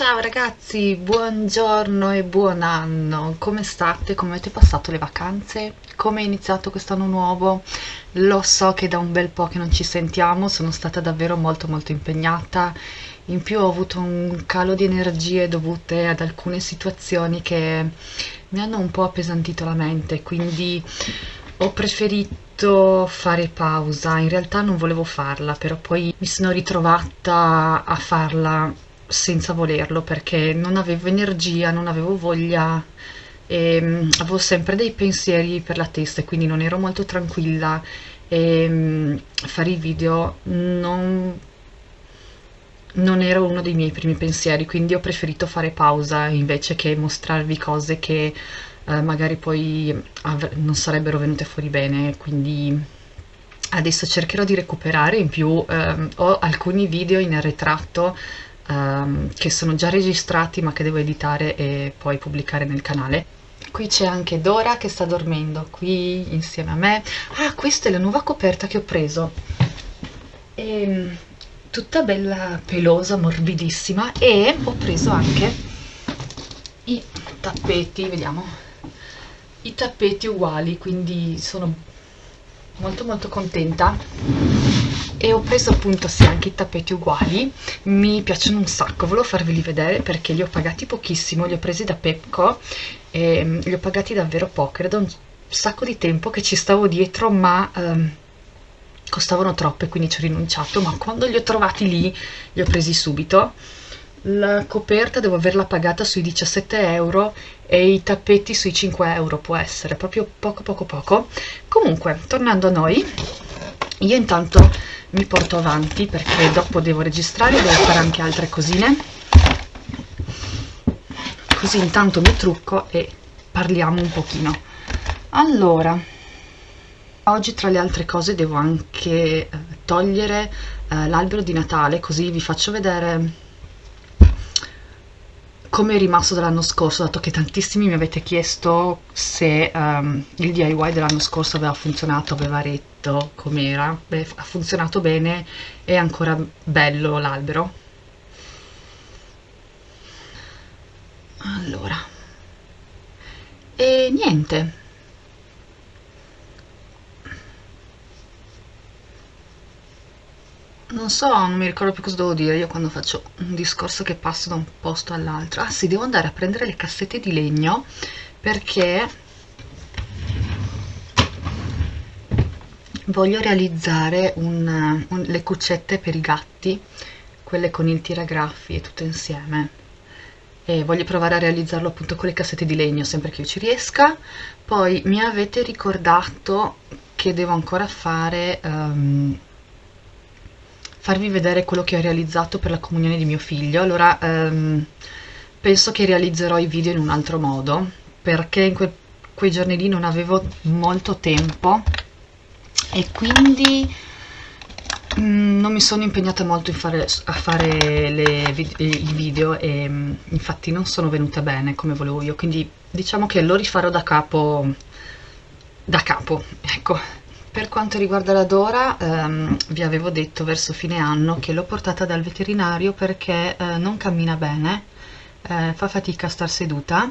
Ciao ragazzi, buongiorno e buon anno, come state? Come avete passato le vacanze? Come è iniziato quest'anno nuovo? Lo so che da un bel po' che non ci sentiamo, sono stata davvero molto molto impegnata, in più ho avuto un calo di energie dovute ad alcune situazioni che mi hanno un po' appesantito la mente, quindi ho preferito fare pausa, in realtà non volevo farla, però poi mi sono ritrovata a farla senza volerlo perché non avevo energia, non avevo voglia e mm, avevo sempre dei pensieri per la testa e quindi non ero molto tranquilla. E mm, fare i video non, non era uno dei miei primi pensieri quindi ho preferito fare pausa invece che mostrarvi cose che eh, magari poi non sarebbero venute fuori bene. Quindi adesso cercherò di recuperare. In più ehm, ho alcuni video in ritratto um, che sono già registrati ma che devo editare e poi pubblicare nel canale. Qui c'è anche Dora che sta dormendo qui insieme a me. Ah, questa è la nuova coperta che ho preso. E, ehm, tutta bella pelosa, morbidissima e ho preso anche i tappeti, vediamo, i tappeti uguali, quindi sono molto molto contenta e ho preso appunto sì anche i tappeti uguali. Mi piacciono un sacco volevo farveli vedere perché li ho pagati pochissimo li ho presi da Pepco e mm, li ho pagati davvero poco. Era da un sacco di tempo che ci stavo dietro ma um, costavano troppo e quindi ci ho rinunciato. Ma quando li ho trovati lì li ho presi subito. La coperta devo averla pagata sui 17 euro e i tappeti sui 5 euro può essere. Proprio poco poco poco. Comunque tornando a noi io intanto mi porto avanti perché dopo devo registrare devo fare anche altre cosine. Così intanto mi trucco e parliamo un pochino. Allora oggi tra le altre cose devo anche eh, togliere eh, l'albero di Natale così vi faccio vedere come è rimasto dall'anno scorso, dato che tantissimi mi avete chiesto se um, il DIY dell'anno scorso aveva funzionato, aveva retto, com'era. Beh, ha funzionato bene, è ancora bello l'albero. Allora, e niente, non so, non mi ricordo più cosa devo dire io quando faccio un discorso che passo da un posto all'altro. Ah sì, devo andare a prendere le cassette di legno perché voglio realizzare un, un, le cuccette per i gatti, quelle con il tiragraffi e tutto insieme. E voglio provare a realizzarlo appunto con le cassette di legno sempre che io ci riesca. Poi mi avete ricordato che devo ancora fare... Um, farvi vedere quello che ho realizzato per la comunione di mio figlio. Allora ehm, penso che realizzerò i video in un altro modo perché in que quei giorni lì non avevo molto tempo e quindi mm, non mi sono impegnata molto fare, a fare le, i video e mm, infatti non sono venute bene come volevo io. Quindi diciamo che lo rifarò da capo da capo ecco per quanto riguarda la Dora, ehm, vi avevo detto verso fine anno che l'ho portata dal veterinario perché eh, non cammina bene, eh, fa fatica a star seduta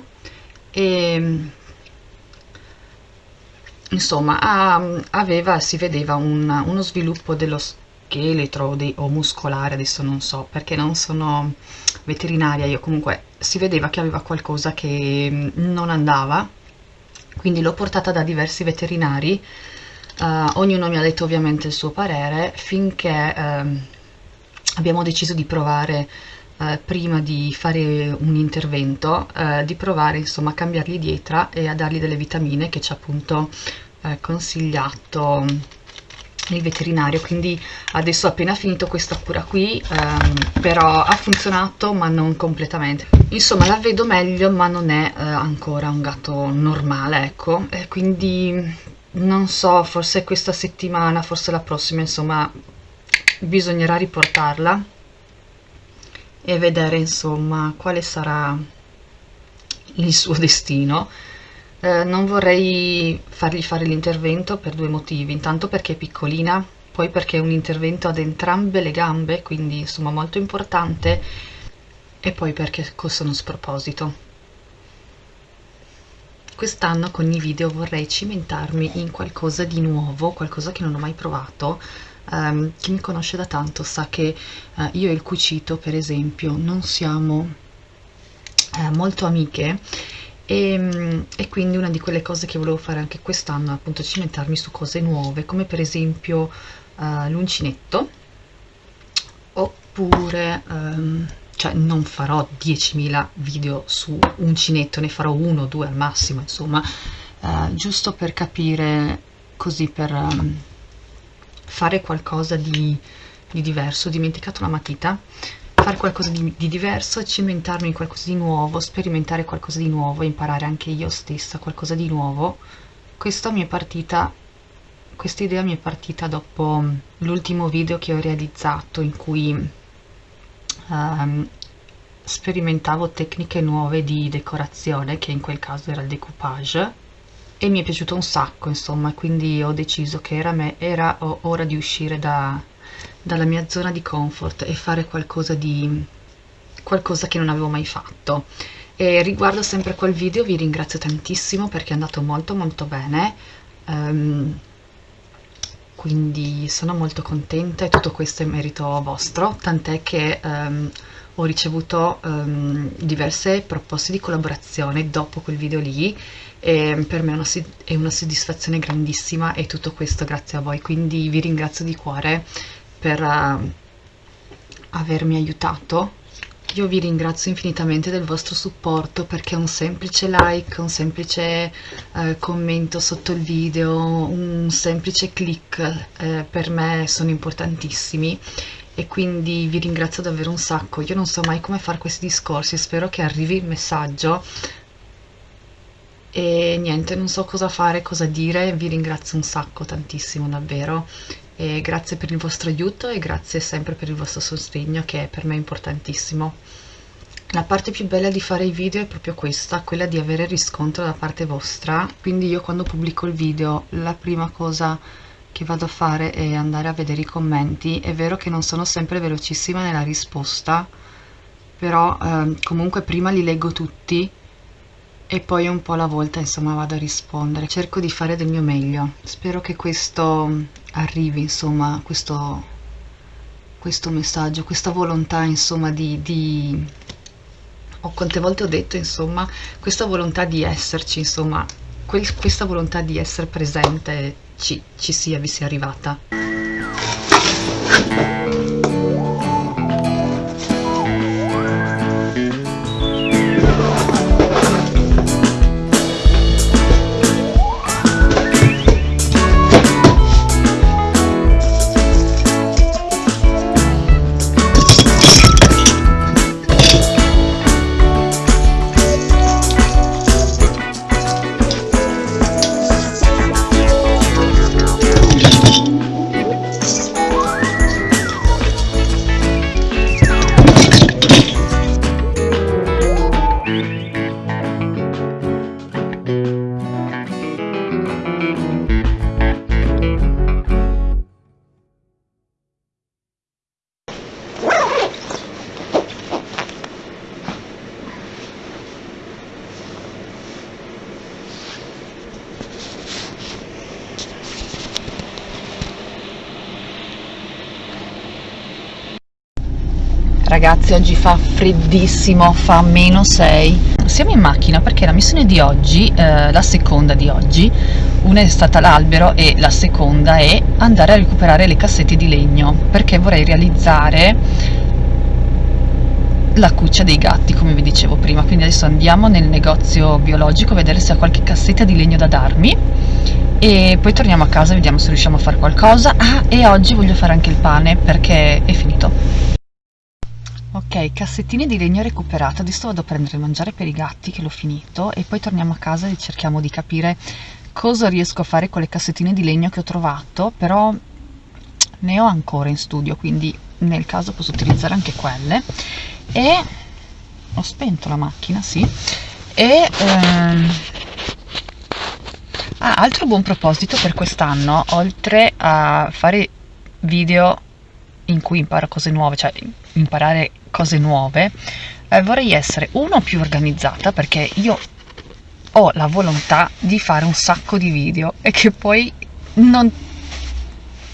e insomma ha, aveva, si vedeva un, uno sviluppo dello scheletro de, o muscolare, adesso non so perché non sono veterinaria, io. Comunque si vedeva che aveva qualcosa che mm, non andava, quindi l'ho portata da diversi veterinari Uh, ognuno mi ha detto ovviamente il suo parere finché uh, abbiamo deciso di provare uh, prima di fare un intervento eh, di provare insomma a cambiargli dieta e a dargli delle vitamine che ci ha appunto consigliato il veterinario. Quindi adesso ho appena finito questa cura qui ehm, però ha funzionato ma non completamente. Insomma la vedo meglio ma non è eh, ancora un gatto normale ecco. E quindi non so, forse questa settimana, forse la prossima, insomma, bisognerà riportarla e vedere, insomma, quale sarà il suo destino. Eh, non vorrei fargli fare l'intervento per due motivi, intanto perché è piccolina, poi perché è un intervento ad entrambe le gambe, quindi insomma molto importante e poi perché costano sproposito. Quest'anno con i video vorrei cimentarmi in qualcosa di nuovo, qualcosa che non ho mai provato. Um, chi mi conosce da tanto sa che uh, io e il cucito, per esempio, non siamo uh, molto amiche e, um, e, quindi una di quelle cose che volevo fare anche quest'anno è appunto cimentarmi su cose nuove, come per esempio uh, l'uncinetto, oppure... Um, cioè non farò 10.000 video su uncinetto, ne farò uno o due al massimo, insomma, uh, giusto per capire, così per um, fare qualcosa di, di, diverso. Ho dimenticato la matita, fare qualcosa di, di diverso, cimentarmi in qualcosa di nuovo, sperimentare qualcosa di nuovo, imparare anche io stessa qualcosa di nuovo. Questa mi è partita questa idea mi è partita dopo l'ultimo video che ho realizzato in cui um, sperimentavo tecniche nuove di decorazione che in quel caso era il decoupage e mi è piaciuto un sacco insomma quindi ho deciso che era, me, era ora di uscire da, dalla mia zona di comfort e fare qualcosa di qualcosa che non avevo mai fatto. E riguardo sempre quel video vi ringrazio tantissimo perché è andato molto molto bene. Um, quindi sono molto contenta e tutto questo è merito vostro, tant'è che um, ho ricevuto um, diverse proposte di collaborazione dopo quel video lì e per me è una, è una soddisfazione grandissima e tutto questo grazie a voi, quindi vi ringrazio di cuore per uh, avermi aiutato io vi ringrazio infinitamente del vostro supporto perché un semplice like, un semplice eh, commento sotto il video, un semplice click eh, per me sono importantissimi. E quindi vi ringrazio davvero un sacco. Io non so mai come fare questi discorsi, spero che arrivi il messaggio. E niente, non so cosa fare, cosa dire, vi ringrazio un sacco, tantissimo davvero e grazie per il vostro aiuto e grazie sempre per il vostro sostegno che per me è importantissimo. La parte più bella di fare i video è proprio questa, quella di avere riscontro da parte vostra, quindi io quando pubblico il video la prima cosa che vado a fare è andare a vedere i commenti, è vero che non sono sempre velocissima nella risposta, però eh, comunque prima li leggo tutti e poi un po' alla volta insomma vado a rispondere. Cerco di fare del mio meglio. Spero che questo arrivi insomma questo, questo messaggio questa volontà insomma di, di o quante volte ho detto insomma questa volontà di esserci insomma quel, questa volontà di essere presente ci, ci sia vi sia arrivata freddissimo fa meno 6 siamo in macchina perché la missione di oggi eh, la seconda di oggi una è stata l'albero e la seconda è andare a recuperare le cassette di legno perché vorrei realizzare la cuccia dei gatti come vi dicevo prima. Quindi adesso andiamo nel negozio biologico a vedere se ha qualche cassetta di legno da darmi. E poi torniamo a casa e vediamo se riusciamo a fare qualcosa. Ah e oggi voglio fare anche il pane perché è finito Ok, cassettine di legno recuperate, adesso vado a prendere il mangiare per i gatti che l'ho finito. E poi torniamo a casa e cerchiamo di capire cosa riesco a fare con le cassettine di legno che ho trovato, però ne ho ancora in studio, quindi nel caso posso utilizzare anche quelle. E ho spento la macchina, sì, e ehm... ah, altro buon proposito per quest'anno, oltre a fare video in cui imparo cose nuove, cioè imparare cose nuove eh, vorrei essere uno più organizzata perché io ho la volontà di fare un sacco di video e che poi non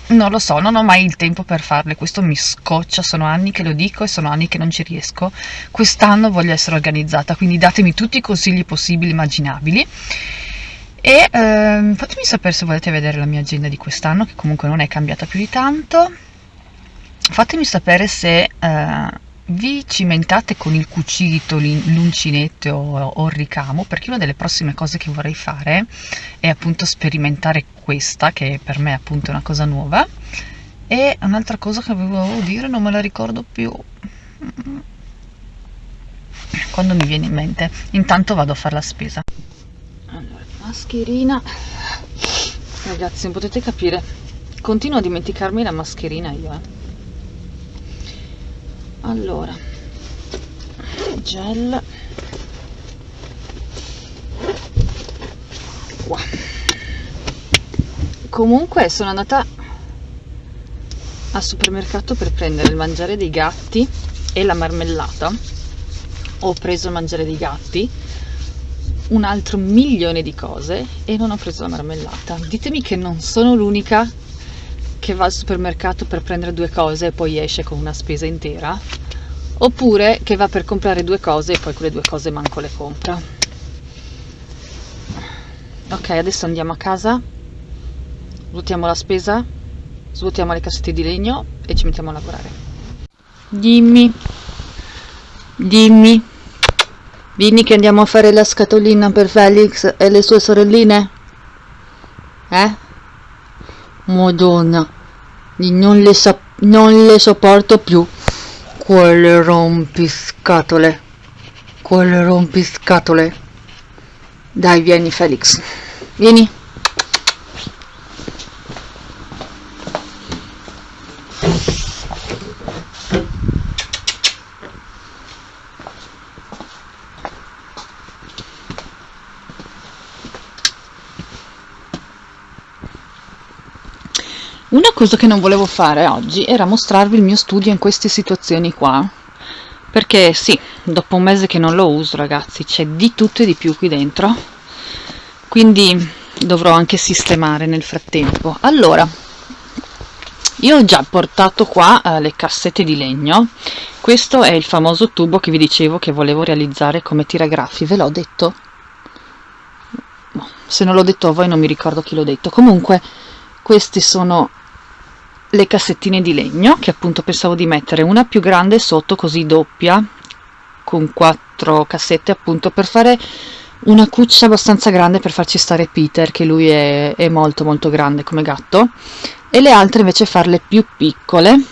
non lo so, non ho mai il tempo per farle, questo mi scoccia, sono anni che lo dico e sono anni che non ci riesco. Quest'anno voglio essere organizzata, quindi datemi tutti i consigli possibili immaginabili. E ehm, fatemi sapere se volete vedere la mia agenda di quest'anno, che comunque non è cambiata più di tanto. Fatemi sapere se eh, vi cimentate con il cucito, l'uncinetto o il ricamo, perché una delle prossime cose che vorrei fare è appunto sperimentare questa, che per me è appunto una cosa nuova, e un'altra cosa che avevo dire non me la ricordo più quando mi viene in mente. Intanto vado a fare la spesa. Allora, mascherina. Ragazzi, non potete capire, continuo a dimenticarmi la mascherina io, eh allora gel. Qua. Comunque sono andata al supermercato per prendere il mangiare dei gatti e la marmellata. Ho preso il mangiare dei gatti un altro milione di cose e non ho preso la marmellata. Ditemi che non sono l'unica che va al supermercato per prendere due cose e poi esce con una spesa intera oppure che va per comprare due cose e poi quelle due cose manco le compra. Ok adesso andiamo a casa svuotiamo la spesa svuotiamo le cassette di legno e ci mettiamo a lavorare. Dimmi. Dimmi. Vieni che andiamo a fare la scatolina per Felix e le sue sorelline? Eh Madonna, non le, non le sopporto più. Quelle rompiscatole. Quelle rompiscatole. Dai, vieni Felix. Vieni. Una cosa che non volevo fare oggi era mostrarvi il mio studio in queste situazioni qua, perché sì, dopo un mese che non lo uso ragazzi, c'è di tutto e di più qui dentro, quindi dovrò anche sistemare nel frattempo. Allora, io ho già portato qua uh, le cassette di legno, questo è il famoso tubo che vi dicevo che volevo realizzare come tiragraffi, ve l'ho detto? Se non l'ho detto a voi non mi ricordo chi l'ho detto, comunque questi sono le cassettine di legno che appunto pensavo di mettere una più grande sotto così doppia con quattro cassette appunto per fare una cuccia abbastanza grande per farci stare Peter che lui è, è molto molto grande come gatto. E le altre invece farle più piccole.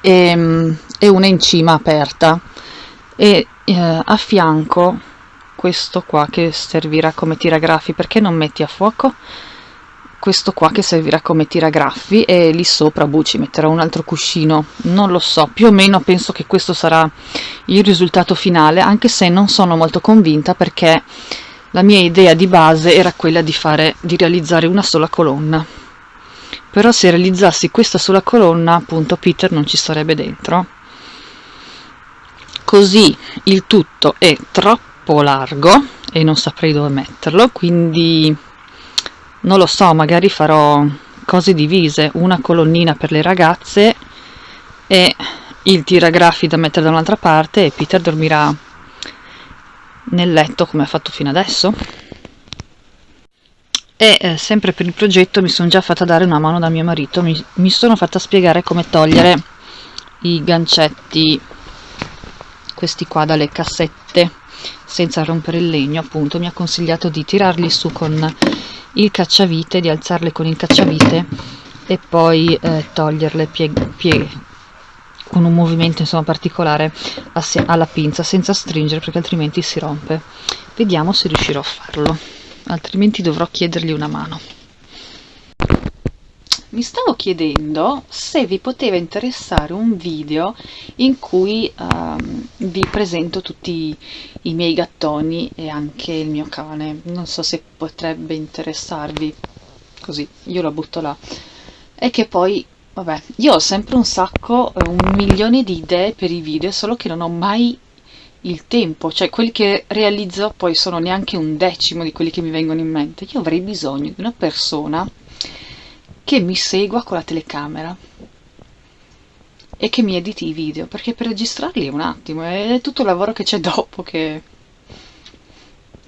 E, ehm, e una in cima aperta. E eh, a fianco questo qua che servirà come tiragrafi perché non metti a fuoco? Questo qua che servirà come tiragraffi e lì sopra boh, ci metterò un altro cuscino. Non lo so più o meno penso che questo sarà il risultato finale anche se non sono molto convinta perché la mia idea di base era quella di fare di realizzare una sola colonna. Però se realizzassi questa sola colonna appunto Peter non ci sarebbe dentro. Così il tutto è troppo largo e non saprei dove metterlo quindi non lo so magari farò cose divise una colonnina per le ragazze e il tiragraffi da mettere da un'altra parte e Peter dormirà nel letto come ha fatto fino adesso. E eh, sempre per il progetto mi sono già fatta dare una mano da mio marito mi, mi sono fatta spiegare come togliere i gancetti questi qua dalle cassette senza rompere il legno appunto mi ha consigliato di tirarli su con il cacciavite, di alzarle con il cacciavite e poi eh, toglierle con un movimento insomma particolare alla pinza senza stringere perché altrimenti si rompe. Vediamo se riuscirò a farlo altrimenti dovrò chiedergli una mano mi stavo chiedendo se vi poteva interessare un video in cui um, vi presento tutti i miei gattoni e anche il mio cane. Non so se potrebbe interessarvi. Così io la butto là. E che poi Vabbè, io ho sempre un sacco, un milione di idee per i video, solo che non ho mai il tempo, cioè quelli che realizzo poi sono neanche un decimo di quelli che mi vengono in mente. Io avrei bisogno di una persona che mi segua con la telecamera e che mi editi i video, perché per registrarli è un attimo, è tutto il lavoro che c'è dopo che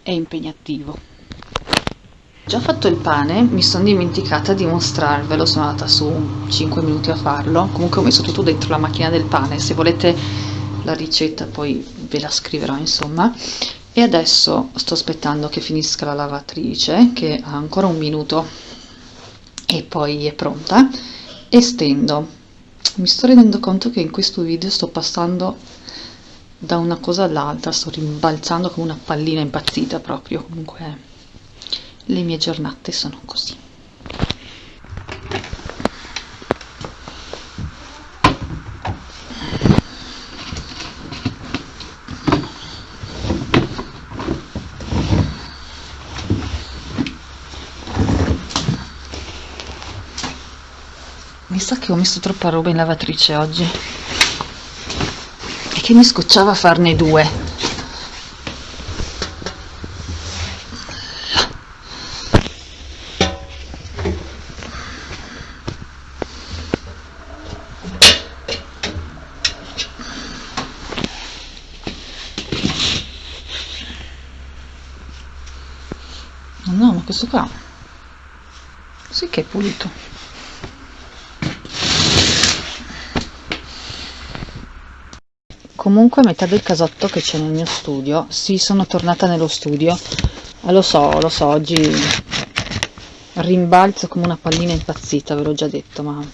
è impegnativo. Già fatto il pane, mi sono dimenticata di mostrarvelo, sono andata su 5 minuti a farlo, comunque ho messo tutto dentro la macchina del pane, se volete la ricetta poi ve la scriverò insomma. E adesso sto aspettando che finisca la lavatrice, che ha ancora un minuto e poi è pronta, e stendo. Mi sto rendendo conto che in questo video sto passando da una cosa all'altra, sto rimbalzando come una pallina impazzita proprio, comunque le mie giornate sono così mi sa che ho messo troppa roba in lavatrice oggi? E che mi scocciava farne due. No ma questo qua. Sì che è pulito comunque metà del casotto che c'è nel mio studio sì sono tornata nello studio. Eh, lo so lo so oggi rimbalzo come una pallina impazzita ve l'ho già detto ma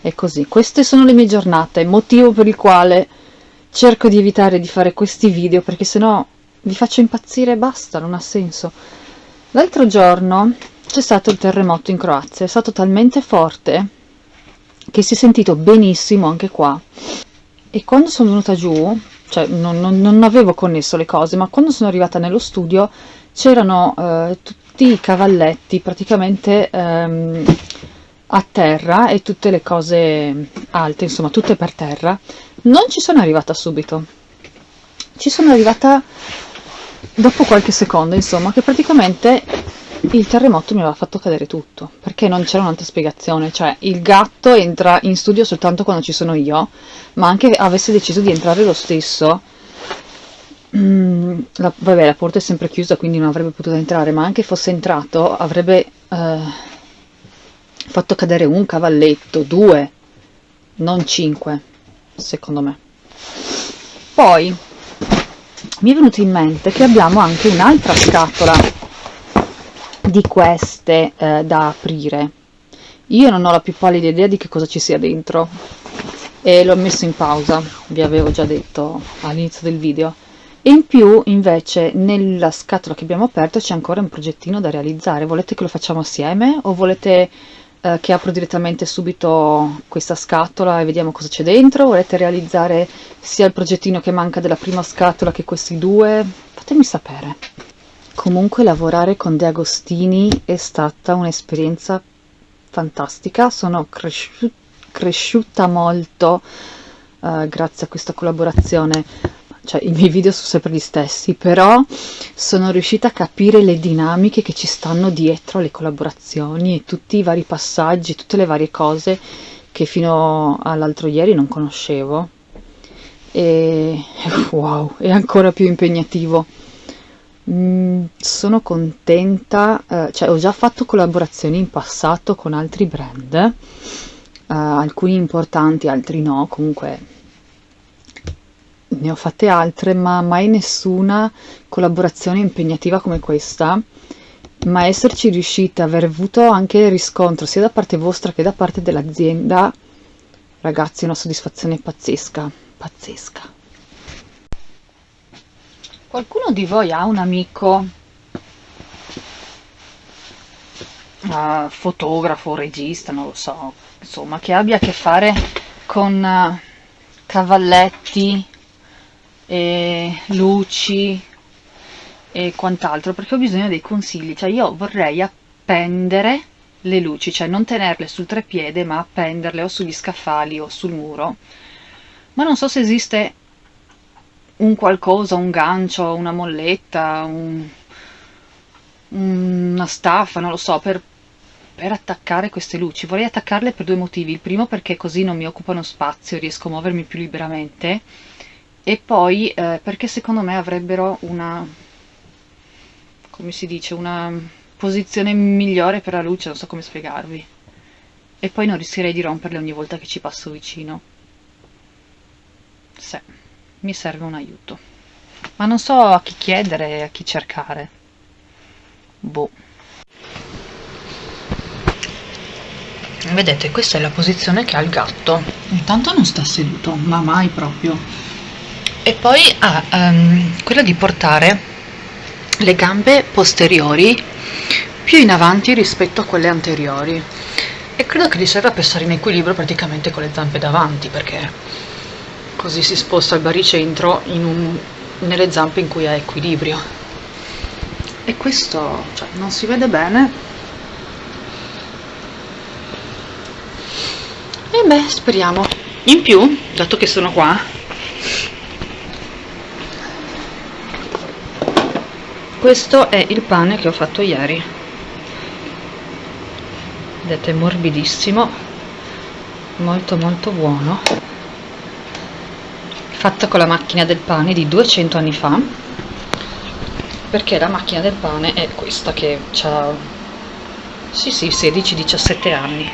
è così. Queste sono le mie giornate motivo per il quale cerco di evitare di fare questi video perché sennò vi faccio impazzire e basta non ha senso. L'altro giorno c'è stato il terremoto in Croazia, è stato talmente forte che si è sentito benissimo anche qua e quando sono venuta giù, cioè non, non, non avevo connesso le cose, ma quando sono arrivata nello studio c'erano eh, tutti i cavalletti praticamente ehm, a terra e tutte le cose alte, insomma tutte per terra. Non ci sono arrivata subito, ci sono arrivata dopo qualche secondo insomma che praticamente il terremoto mi aveva fatto cadere tutto perché non c'era un'altra spiegazione. Cioè il gatto entra in studio soltanto quando ci sono io ma anche avesse deciso di entrare lo stesso mm, la, vabbè la porta è sempre chiusa quindi non avrebbe potuto entrare ma anche fosse entrato avrebbe eh, fatto cadere un cavalletto due non cinque secondo me. Poi mi è venuto in mente che abbiamo anche un'altra scatola di queste eh, da aprire. Io non ho la più pallida idea di che cosa ci sia dentro. E l'ho messo in pausa vi avevo già detto all'inizio del video. E in più invece nella scatola che abbiamo aperto c'è ancora un progettino da realizzare. Volete che lo facciamo assieme? O volete eh, che apro direttamente subito questa scatola e vediamo cosa c'è dentro? Volete realizzare sia il progettino che manca della prima scatola che questi due? Fatemi sapere comunque lavorare con De Agostini è stata un'esperienza fantastica. Sono cresciu cresciuta molto uh, grazie a questa collaborazione. Cioè i miei video sono sempre gli stessi, però sono riuscita a capire le dinamiche che ci stanno dietro alle collaborazioni e tutti i vari passaggi, tutte le varie cose che fino all'altro ieri non conoscevo. E wow, è ancora più impegnativo. Mm, sono contenta, eh, cioè ho già fatto collaborazioni in passato con altri brand, eh, alcuni importanti, altri no, comunque ne ho fatte altre, ma mai nessuna collaborazione impegnativa come questa. Ma esserci riuscita, aver avuto anche riscontro sia da parte vostra che da parte dell'azienda, ragazzi, una soddisfazione pazzesca, pazzesca. Qualcuno di voi ha un amico? Uh, fotografo, regista, non lo so, insomma, che abbia a che fare con uh, cavalletti, e luci e quant'altro perché ho bisogno dei consigli. Cioè io vorrei appendere le luci, cioè non tenerle sul treppiede ma appenderle o sugli scaffali o sul muro. Ma non so se esiste un qualcosa, un gancio, una molletta, un, una staffa, non lo so, per, per attaccare queste luci. Vorrei attaccarle per due motivi. Il primo perché così non mi occupano spazio, riesco a muovermi più liberamente. E poi eh, perché secondo me avrebbero una, come si dice, una posizione migliore per la luce, non so come spiegarvi. E poi non rischierei di romperle ogni volta che ci passo vicino. Sì, mi serve un aiuto. Ma non so a chi chiedere e a chi cercare. Boh. Vedete, questa è la posizione che ha il gatto. Intanto non sta seduto, ma mai proprio. E poi ha um, quella di portare le gambe posteriori più in avanti rispetto a quelle anteriori e credo che gli serva per stare in equilibrio praticamente con le zampe davanti perché così si sposta il baricentro un, nelle zampe in cui ha equilibrio. E questo cioè, non si vede bene. E beh speriamo. In più dato che sono qua questo è il pane che ho fatto ieri. Vedete morbidissimo molto molto buono fatto con la macchina del pane di 200 anni fa perché la macchina del pane è questa che ha sì sì 16-17 anni